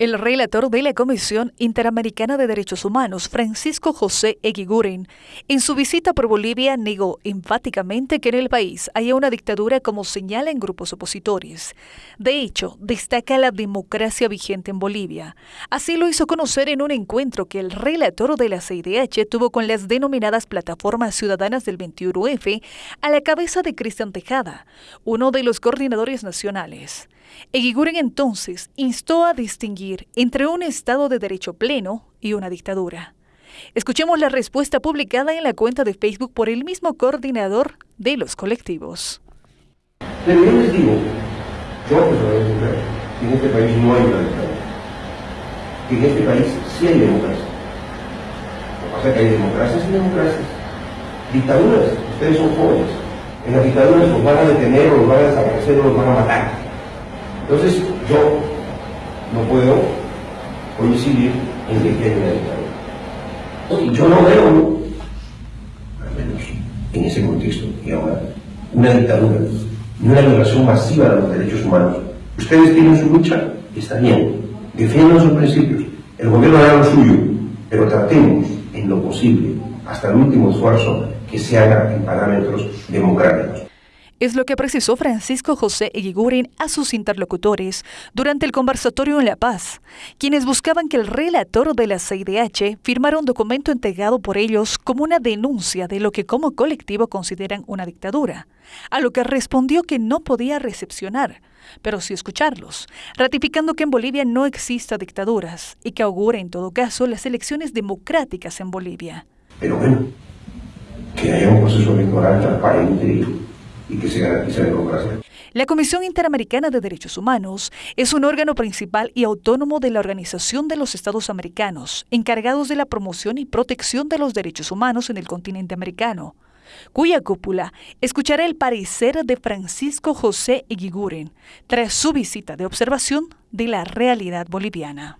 El relator de la Comisión Interamericana de Derechos Humanos, Francisco José Eguiguren, en su visita por Bolivia negó enfáticamente que en el país haya una dictadura como señala en grupos opositores. De hecho, destaca la democracia vigente en Bolivia. Así lo hizo conocer en un encuentro que el relator de la CIDH tuvo con las denominadas plataformas ciudadanas del 21F a la cabeza de Cristian Tejada, uno de los coordinadores nacionales. Eguiguren entonces instó a distinguir entre un Estado de derecho pleno y una dictadura. Escuchemos la respuesta publicada en la cuenta de Facebook por el mismo coordinador de los colectivos. Pero yo les digo, yo personalmente que en este país no hay una dictadura, en este país sí hay democracia. Lo que pasa es que hay democracias y democracias. Dictaduras, ustedes son jóvenes. En las dictaduras los van a detener, o los van a desaparecer, o los van a matar. Entonces yo no puedo coincidir en que hay una dictadura. Yo no veo, al menos en ese contexto, y ahora, una dictadura, ni una violación masiva de los derechos humanos. Ustedes tienen su lucha, está bien, defiendan sus principios, el gobierno hará lo suyo, pero tratemos en lo posible, hasta el último esfuerzo, que se haga en parámetros democráticos es lo que precisó Francisco José Eguiguren a sus interlocutores durante el conversatorio en La Paz, quienes buscaban que el relator de la CIDH firmara un documento entregado por ellos como una denuncia de lo que como colectivo consideran una dictadura, a lo que respondió que no podía recepcionar, pero sí escucharlos, ratificando que en Bolivia no exista dictaduras y que augura en todo caso las elecciones democráticas en Bolivia. Pero bueno, que haya un proceso electoral transparente y que la democracia. La Comisión Interamericana de Derechos Humanos es un órgano principal y autónomo de la Organización de los Estados Americanos, encargados de la promoción y protección de los derechos humanos en el continente americano, cuya cúpula escuchará el parecer de Francisco José Eguiguren tras su visita de observación de la realidad boliviana.